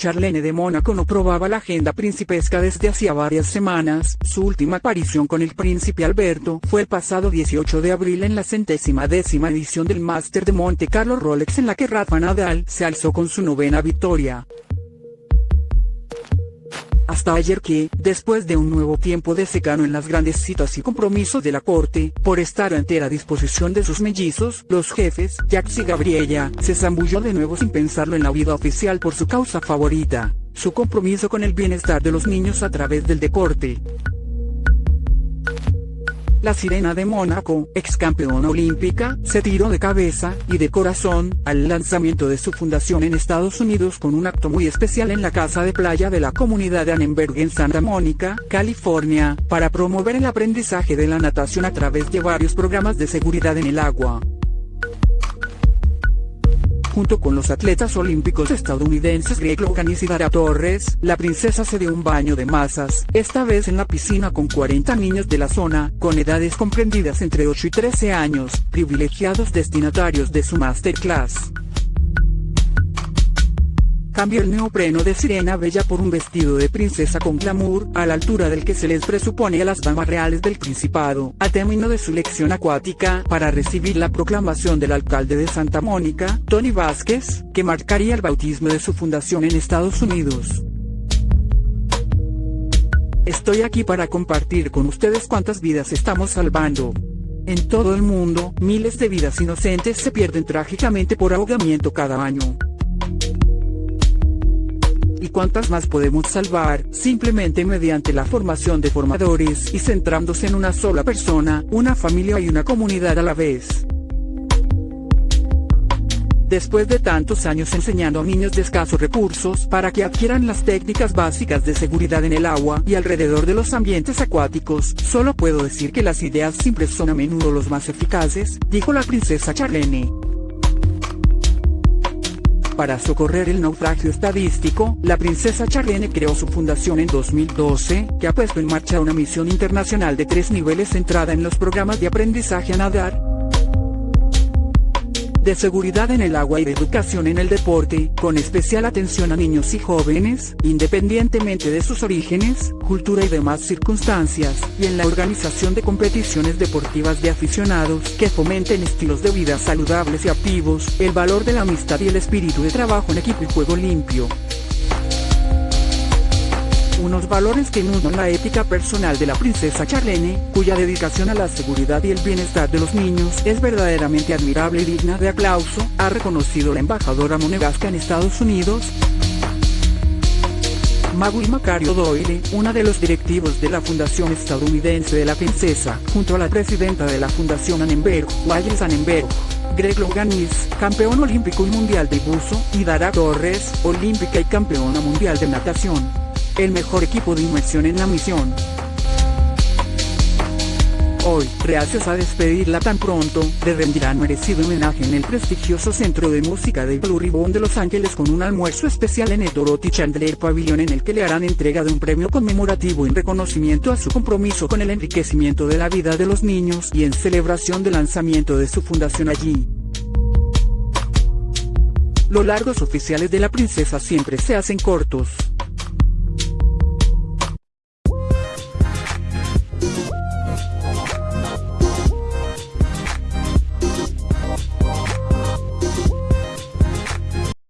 Charlene de Mónaco no probaba la agenda principesca desde hacía varias semanas, su última aparición con el príncipe Alberto fue el pasado 18 de abril en la centésima décima edición del Máster de Monte Carlo Rolex en la que Rafa Nadal se alzó con su novena victoria hasta ayer que, después de un nuevo tiempo de secano en las grandes citas y compromisos de la corte, por estar a entera disposición de sus mellizos, los jefes, Jax y Gabriella, se zambulló de nuevo sin pensarlo en la vida oficial por su causa favorita, su compromiso con el bienestar de los niños a través del deporte. La sirena de Mónaco, ex campeona olímpica, se tiró de cabeza y de corazón al lanzamiento de su fundación en Estados Unidos con un acto muy especial en la casa de playa de la comunidad de Annenberg en Santa Mónica, California, para promover el aprendizaje de la natación a través de varios programas de seguridad en el agua junto con los atletas olímpicos estadounidenses Greg Logan y Sidara Torres, la princesa se dio un baño de masas, esta vez en la piscina con 40 niños de la zona, con edades comprendidas entre 8 y 13 años, privilegiados destinatarios de su masterclass. Cambio el neopreno de sirena bella por un vestido de princesa con glamour, a la altura del que se les presupone a las damas reales del Principado, a término de su lección acuática, para recibir la proclamación del alcalde de Santa Mónica, Tony Vázquez, que marcaría el bautismo de su fundación en Estados Unidos. Estoy aquí para compartir con ustedes cuántas vidas estamos salvando. En todo el mundo, miles de vidas inocentes se pierden trágicamente por ahogamiento cada año y cuántas más podemos salvar, simplemente mediante la formación de formadores y centrándose en una sola persona, una familia y una comunidad a la vez. Después de tantos años enseñando a niños de escasos recursos para que adquieran las técnicas básicas de seguridad en el agua y alrededor de los ambientes acuáticos, solo puedo decir que las ideas simples son a menudo los más eficaces, dijo la princesa Charlene para socorrer el naufragio estadístico, la princesa Charlene creó su fundación en 2012, que ha puesto en marcha una misión internacional de tres niveles centrada en los programas de aprendizaje a nadar, de seguridad en el agua y de educación en el deporte, con especial atención a niños y jóvenes, independientemente de sus orígenes, cultura y demás circunstancias, y en la organización de competiciones deportivas de aficionados que fomenten estilos de vida saludables y activos, el valor de la amistad y el espíritu de trabajo en equipo y juego limpio unos valores que inundan la ética personal de la princesa Charlene, cuya dedicación a la seguridad y el bienestar de los niños es verdaderamente admirable y digna de aplauso, ha reconocido la embajadora monegasca en Estados Unidos. Magui Macario Doyle, una de los directivos de la Fundación Estadounidense de la Princesa, junto a la presidenta de la Fundación Annenberg, Wallis Annenberg. Greg Loganis, campeón olímpico y mundial de buzo, y Dara Torres, olímpica y campeona mundial de natación el mejor equipo de inmersión en la misión. Hoy, reacios a despedirla tan pronto, le rendirán merecido homenaje en el prestigioso Centro de Música de Blue Ribbon de Los Ángeles con un almuerzo especial en el Dorothy Chandler Pavilion en el que le harán entrega de un premio conmemorativo en reconocimiento a su compromiso con el enriquecimiento de la vida de los niños y en celebración del lanzamiento de su fundación allí. Los largos oficiales de la princesa siempre se hacen cortos.